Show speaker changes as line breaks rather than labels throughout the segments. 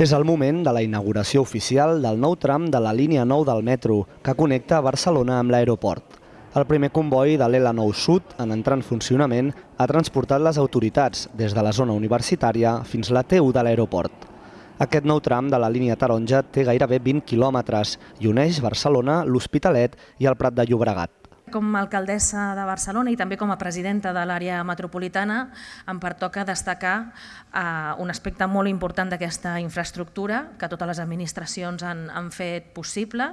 És el moment de la inauguració oficial del nou tram de la línia 9 del metro, que connecta Barcelona amb l'aeroport. El primer comboi de l'L9 Sud, en entrar en funcionament, ha transportat les autoritats des de la zona universitària fins a la T1 de l'aeroport. Aquest nou tram de la línia taronja té gairebé 20 quilòmetres i uneix Barcelona, l'Hospitalet i el Prat de Llobregat.
Com a alcaldessa de Barcelona i també com a presidenta de l'àrea metropolitana em pertoca destacar eh, un aspecte molt important d'aquesta infraestructura que totes les administracions han, han fet possible,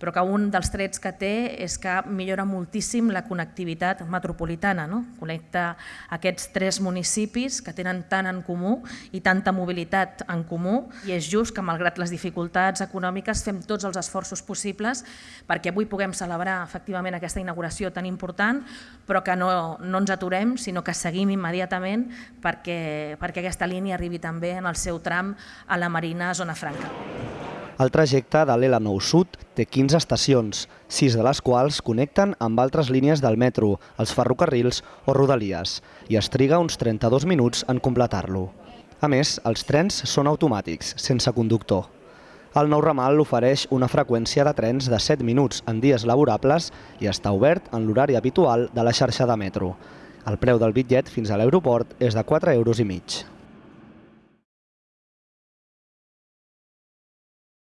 però que un dels trets que té és que millora moltíssim la connectivitat metropolitana, no? connecta aquests tres municipis que tenen tant en comú i tanta mobilitat en comú i és just que malgrat les dificultats econòmiques fem tots els esforços possibles perquè avui puguem celebrar efectivament aquesta inauguració inauguració tan important, però que no, no ens aturem, sinó que seguim immediatament perquè, perquè aquesta línia arribi també en el seu tram a la Marina Zona Franca.
El trajecte de l'L9 Sud té 15 estacions, 6 de les quals connecten amb altres línies del metro, els ferrocarrils o rodalies, i es triga uns 32 minuts en completar-lo. A més, els trens són automàtics, sense conductor. El nou ramal ofereix una freqüència de trens de 7 minuts en dies laborables i està obert en l'horari habitual de la xarxa de metro. El preu del bitllet fins a l'aeroport és de 4 euros i mig.